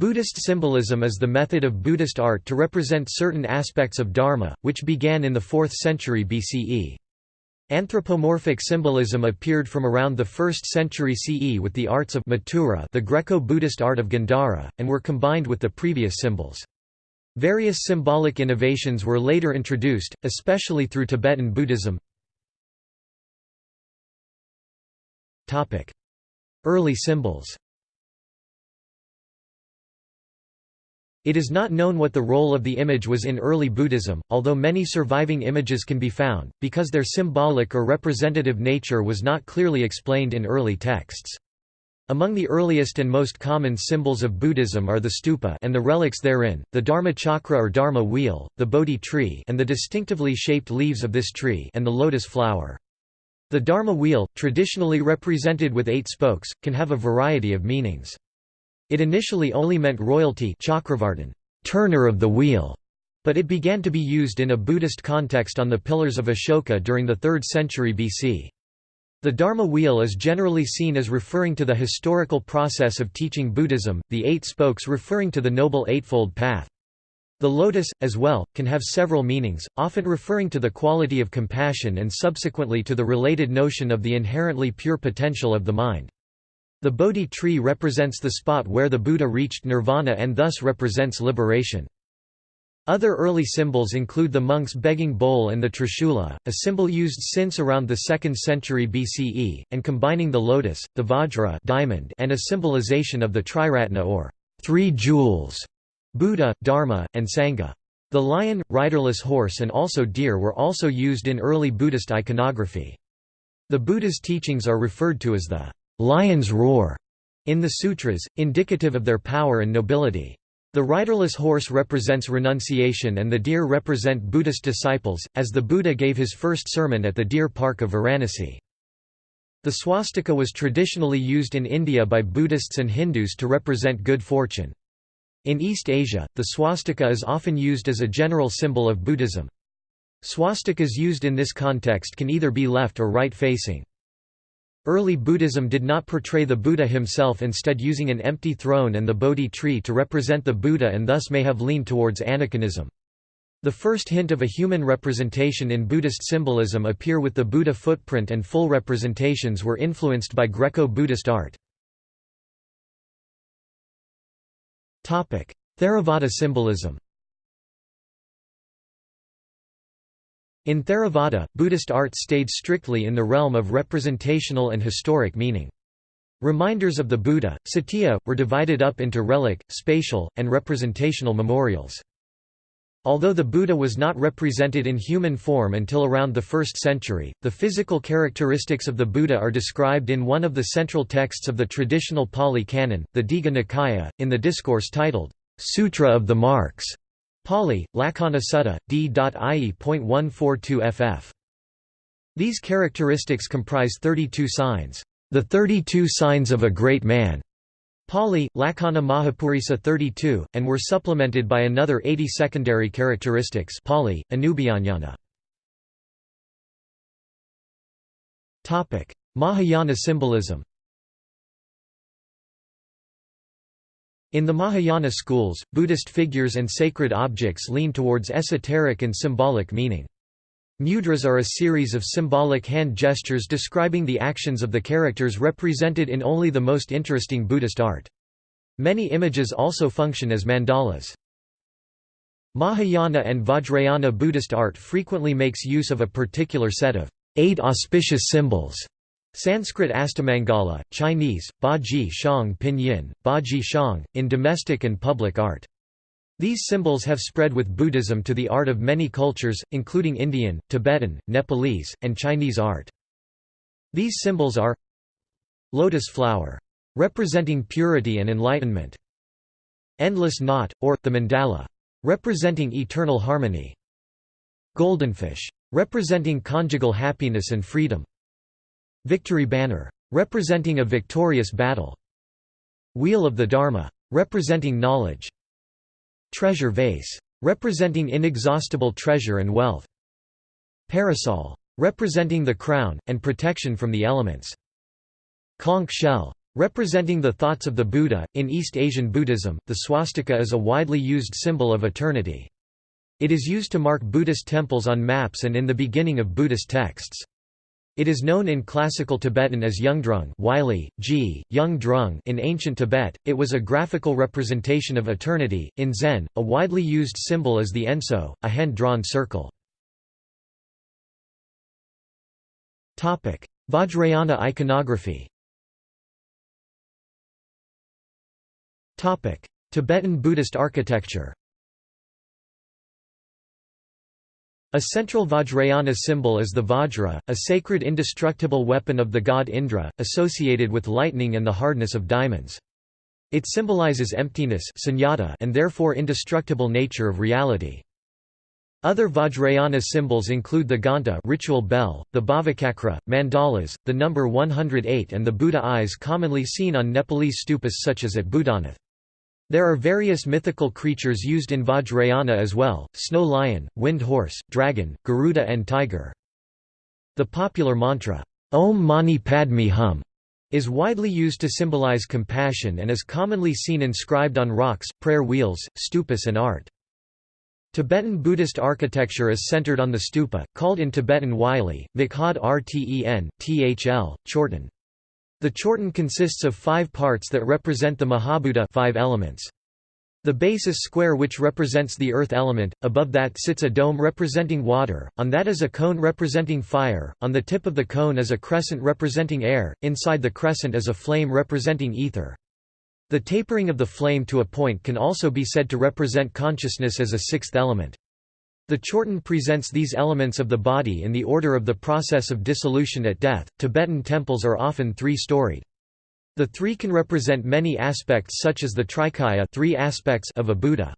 Buddhist symbolism is the method of Buddhist art to represent certain aspects of Dharma, which began in the 4th century BCE. Anthropomorphic symbolism appeared from around the 1st century CE with the arts of Mathura the Greco-Buddhist art of Gandhara, and were combined with the previous symbols. Various symbolic innovations were later introduced, especially through Tibetan Buddhism. Early symbols It is not known what the role of the image was in early Buddhism, although many surviving images can be found, because their symbolic or representative nature was not clearly explained in early texts. Among the earliest and most common symbols of Buddhism are the stupa and the relics therein, the Dharma chakra or Dharma wheel, the Bodhi tree and the distinctively shaped leaves of this tree and the lotus flower. The Dharma wheel, traditionally represented with eight spokes, can have a variety of meanings. It initially only meant royalty Chakravartin, turner of the wheel, but it began to be used in a Buddhist context on the pillars of Ashoka during the 3rd century BC. The Dharma wheel is generally seen as referring to the historical process of teaching Buddhism, the eight spokes referring to the Noble Eightfold Path. The lotus, as well, can have several meanings, often referring to the quality of compassion and subsequently to the related notion of the inherently pure potential of the mind. The Bodhi tree represents the spot where the Buddha reached nirvana and thus represents liberation. Other early symbols include the monk's begging bowl and the trishula, a symbol used since around the 2nd century BCE, and combining the lotus, the vajra diamond, and a symbolization of the triratna or three jewels, Buddha, Dharma, and Sangha. The lion, riderless horse and also deer were also used in early Buddhist iconography. The Buddha's teachings are referred to as the lion's roar in the sutras, indicative of their power and nobility. The riderless horse represents renunciation and the deer represent Buddhist disciples, as the Buddha gave his first sermon at the deer park of Varanasi. The swastika was traditionally used in India by Buddhists and Hindus to represent good fortune. In East Asia, the swastika is often used as a general symbol of Buddhism. Swastikas used in this context can either be left or right-facing. Early Buddhism did not portray the Buddha himself instead using an empty throne and the Bodhi tree to represent the Buddha and thus may have leaned towards aniconism. The first hint of a human representation in Buddhist symbolism appear with the Buddha footprint and full representations were influenced by Greco-Buddhist art. Theravada symbolism In Theravada, Buddhist art stayed strictly in the realm of representational and historic meaning. Reminders of the Buddha, Satya, were divided up into relic, spatial, and representational memorials. Although the Buddha was not represented in human form until around the 1st century, the physical characteristics of the Buddha are described in one of the central texts of the traditional Pali Canon, the Digha Nikaya, in the discourse titled, Sutra of the Marks. Pali, Lakkhana Sutta, d.ie.142 ff. These characteristics comprise 32 signs, the 32 signs of a great man, Pali, Lakkhana Mahapurisa 32, and were supplemented by another 80 secondary characteristics Pali, Anubyanjana. Mahayana symbolism In the Mahayana schools, Buddhist figures and sacred objects lean towards esoteric and symbolic meaning. Mudras are a series of symbolic hand gestures describing the actions of the characters represented in only the most interesting Buddhist art. Many images also function as mandalas. Mahayana and Vajrayana Buddhist art frequently makes use of a particular set of eight auspicious symbols Sanskrit Astamangala, Chinese, Ba Ji Shang Pinyin, Ba Ji Shang, in domestic and public art. These symbols have spread with Buddhism to the art of many cultures, including Indian, Tibetan, Nepalese, and Chinese art. These symbols are Lotus flower. Representing purity and enlightenment. Endless knot, or, the mandala. Representing eternal harmony. Goldenfish. Representing conjugal happiness and freedom. Victory banner. Representing a victorious battle. Wheel of the Dharma. Representing knowledge. Treasure vase. Representing inexhaustible treasure and wealth. Parasol. Representing the crown, and protection from the elements. Conch shell. Representing the thoughts of the Buddha, in East Asian Buddhism, the swastika is a widely used symbol of eternity. It is used to mark Buddhist temples on maps and in the beginning of Buddhist texts. It is known in classical Tibetan as Yungdrung Wylie, G, Yung in ancient Tibet, it was a graphical representation of eternity. In Zen, a widely used symbol is the enso, a hand-drawn circle. Vajrayana iconography Tibetan Buddhist architecture A central Vajrayana symbol is the Vajra, a sacred indestructible weapon of the god Indra, associated with lightning and the hardness of diamonds. It symbolizes emptiness and therefore indestructible nature of reality. Other Vajrayana symbols include the Ghanta ritual bell, the Bhavacakra, mandalas, the number 108 and the Buddha eyes commonly seen on Nepalese stupas such as at Boudhanath. There are various mythical creatures used in Vajrayana as well, snow lion, wind horse, dragon, Garuda and tiger. The popular mantra, Om Mani Padme Hum, is widely used to symbolize compassion and is commonly seen inscribed on rocks, prayer wheels, stupas and art. Tibetan Buddhist architecture is centered on the stupa, called in Tibetan Wylie, Mikhad Rten, Thl, Chorten. The chorten consists of five parts that represent the Mahabhuta five elements. The base is square which represents the earth element, above that sits a dome representing water, on that is a cone representing fire, on the tip of the cone is a crescent representing air, inside the crescent is a flame representing ether. The tapering of the flame to a point can also be said to represent consciousness as a sixth element. The Chorten presents these elements of the body in the order of the process of dissolution at death. Tibetan temples are often three-storied. The three can represent many aspects such as the trikaya three aspects of a Buddha.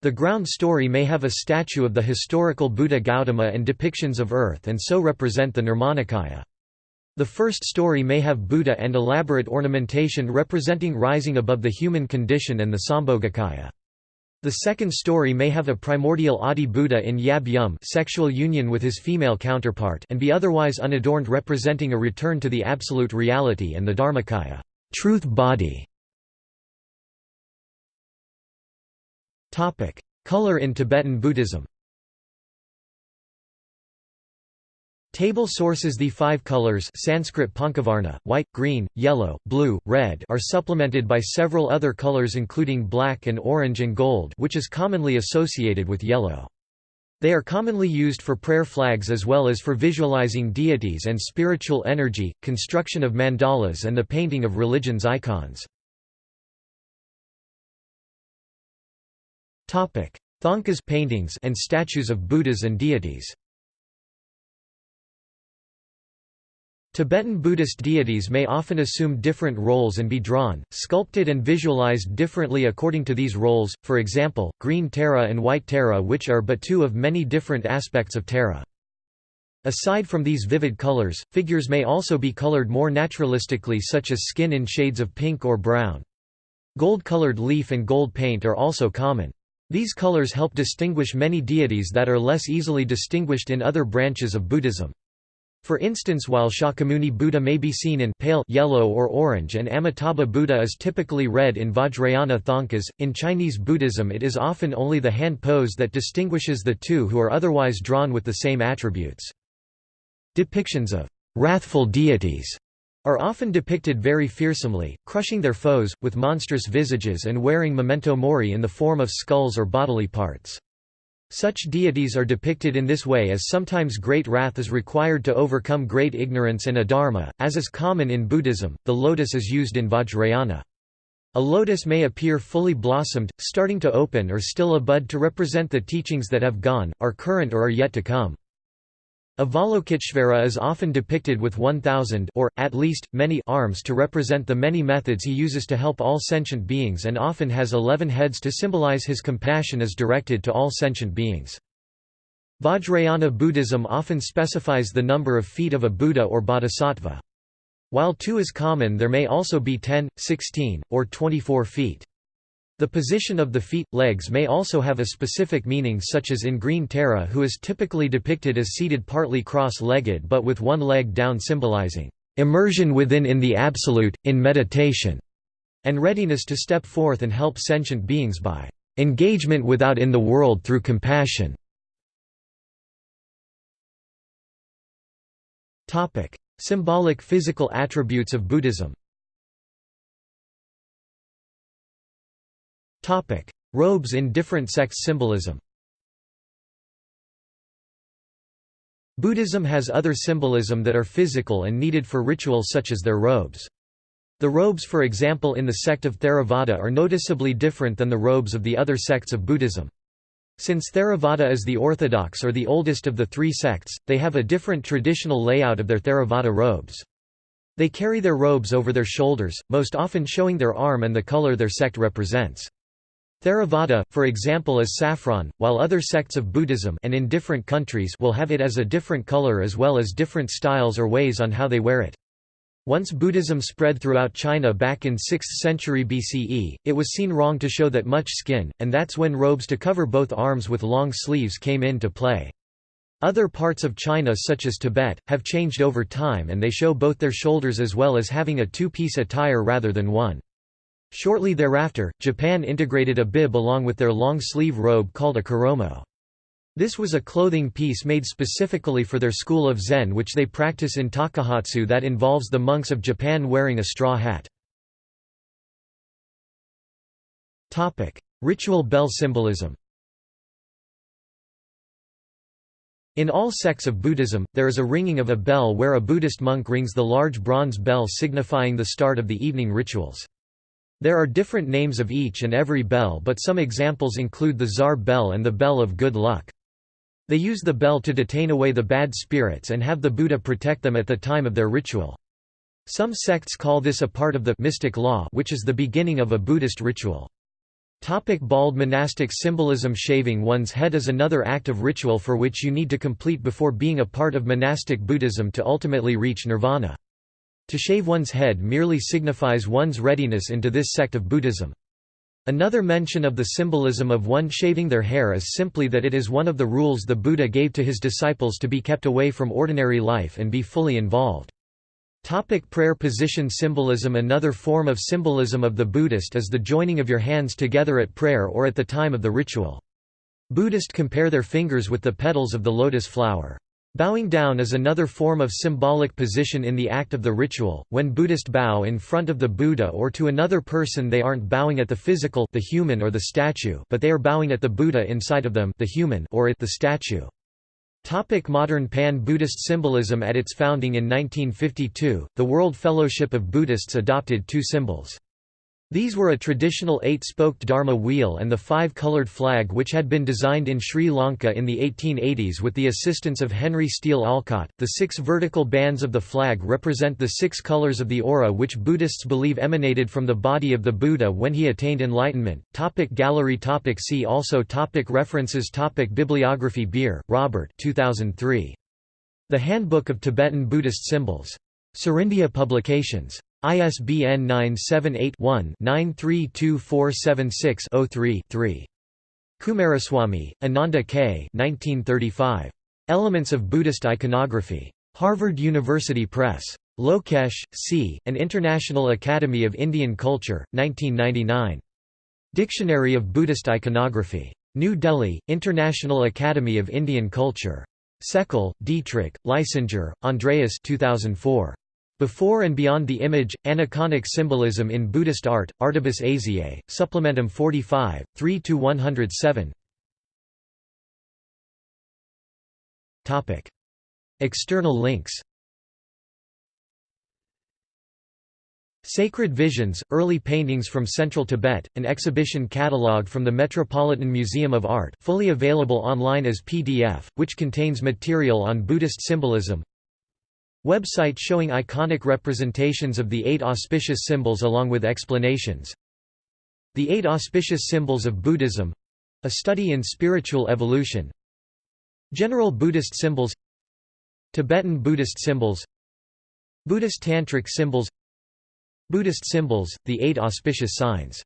The ground story may have a statue of the historical Buddha Gautama and depictions of earth and so represent the Nirmanakaya. The first story may have Buddha and elaborate ornamentation representing rising above the human condition and the Sambhogakaya. The second story may have a primordial Adi Buddha in Yab Yum sexual union with his female counterpart and be otherwise unadorned representing a return to the absolute reality and the Dharmakaya truth body". Color in Tibetan Buddhism Table sources The five colors Sanskrit Panchavarna, white, green, yellow, blue, red are supplemented by several other colors including black and orange and gold which is commonly associated with yellow. They are commonly used for prayer flags as well as for visualizing deities and spiritual energy, construction of mandalas and the painting of religion's icons. Thangkas paintings and statues of Buddhas and deities Tibetan Buddhist deities may often assume different roles and be drawn, sculpted and visualized differently according to these roles, for example, green Tara and white Tara which are but two of many different aspects of Tara. Aside from these vivid colors, figures may also be colored more naturalistically such as skin in shades of pink or brown. Gold-colored leaf and gold paint are also common. These colors help distinguish many deities that are less easily distinguished in other branches of Buddhism. For instance while Shakyamuni Buddha may be seen in pale yellow or orange and Amitabha Buddha is typically red in Vajrayana Thangkas, in Chinese Buddhism it is often only the hand pose that distinguishes the two who are otherwise drawn with the same attributes. Depictions of wrathful deities are often depicted very fearsomely, crushing their foes, with monstrous visages and wearing memento mori in the form of skulls or bodily parts. Such deities are depicted in this way as sometimes great wrath is required to overcome great ignorance and adharma, as is common in Buddhism. The lotus is used in Vajrayana. A lotus may appear fully blossomed, starting to open or still a bud to represent the teachings that have gone, are current or are yet to come. Avalokiteshvara is often depicted with 1,000 or, at least, many arms to represent the many methods he uses to help all sentient beings and often has 11 heads to symbolize his compassion is directed to all sentient beings. Vajrayana Buddhism often specifies the number of feet of a Buddha or bodhisattva. While two is common there may also be 10, 16, or 24 feet. The position of the feet, legs may also have a specific meaning such as in Green Tara who is typically depicted as seated partly cross-legged but with one leg down symbolizing immersion within in the absolute, in meditation, and readiness to step forth and help sentient beings by engagement without in the world through compassion. Symbolic physical attributes of Buddhism Robes in different sects symbolism Buddhism has other symbolism that are physical and needed for rituals such as their robes. The robes for example in the sect of Theravada are noticeably different than the robes of the other sects of Buddhism. Since Theravada is the orthodox or the oldest of the three sects, they have a different traditional layout of their Theravada robes. They carry their robes over their shoulders, most often showing their arm and the color their sect represents. Theravada, for example is saffron, while other sects of Buddhism and in different countries will have it as a different color as well as different styles or ways on how they wear it. Once Buddhism spread throughout China back in 6th century BCE, it was seen wrong to show that much skin, and that's when robes to cover both arms with long sleeves came into play. Other parts of China such as Tibet, have changed over time and they show both their shoulders as well as having a two-piece attire rather than one. Shortly thereafter, Japan integrated a bib along with their long-sleeve robe called a koromo. This was a clothing piece made specifically for their school of Zen which they practice in Takuhatsu that involves the monks of Japan wearing a straw hat. Ritual bell symbolism In all sects of Buddhism, there is a ringing of a bell where a Buddhist monk rings the large bronze bell signifying the start of the evening rituals. There are different names of each and every bell but some examples include the Tsar bell and the bell of good luck. They use the bell to detain away the bad spirits and have the Buddha protect them at the time of their ritual. Some sects call this a part of the mystic law which is the beginning of a Buddhist ritual. Topic bald monastic symbolism Shaving one's head is another act of ritual for which you need to complete before being a part of monastic Buddhism to ultimately reach nirvana. To shave one's head merely signifies one's readiness into this sect of Buddhism. Another mention of the symbolism of one shaving their hair is simply that it is one of the rules the Buddha gave to his disciples to be kept away from ordinary life and be fully involved. Topic prayer position symbolism Another form of symbolism of the Buddhist is the joining of your hands together at prayer or at the time of the ritual. Buddhist compare their fingers with the petals of the lotus flower. Bowing down is another form of symbolic position in the act of the ritual. When Buddhist bow in front of the Buddha or to another person they aren't bowing at the physical the human or the statue but they are bowing at the Buddha inside of them the human or at the statue. Topic modern Pan-Buddhist symbolism At its founding in 1952, the World Fellowship of Buddhists adopted two symbols. These were a traditional eight-spoked Dharma wheel and the five-colored flag which had been designed in Sri Lanka in the 1880s with the assistance of Henry Steel Olcott. The six vertical bands of the flag represent the six colors of the aura which Buddhists believe emanated from the body of the Buddha when he attained enlightenment. Topic gallery topic See also topic References topic Bibliography Beer, Robert 2003. The Handbook of Tibetan Buddhist Symbols. Serindia Publications. ISBN 978-1-932476-03-3. Coomaraswamy, Ananda K. 1935. Elements of Buddhist Iconography. Harvard University Press. Lokesh, C., and International Academy of Indian Culture, 1999. Dictionary of Buddhist Iconography. New Delhi, International Academy of Indian Culture. Seckel, Dietrich, Leisinger, Andreas 2004. Before and Beyond the Image, Aniconic Symbolism in Buddhist Art, Artibus Asiae, Supplementum 45, 3–107 External links. Sacred Visions, Early Paintings from Central Tibet, an exhibition catalogue from the Metropolitan Museum of Art fully available online as PDF, which contains material on Buddhist symbolism Website showing iconic representations of the eight auspicious symbols along with explanations. The Eight Auspicious Symbols of Buddhism a study in spiritual evolution. General Buddhist symbols Tibetan Buddhist symbols Buddhist Tantric symbols Buddhist symbols, the Eight Auspicious Signs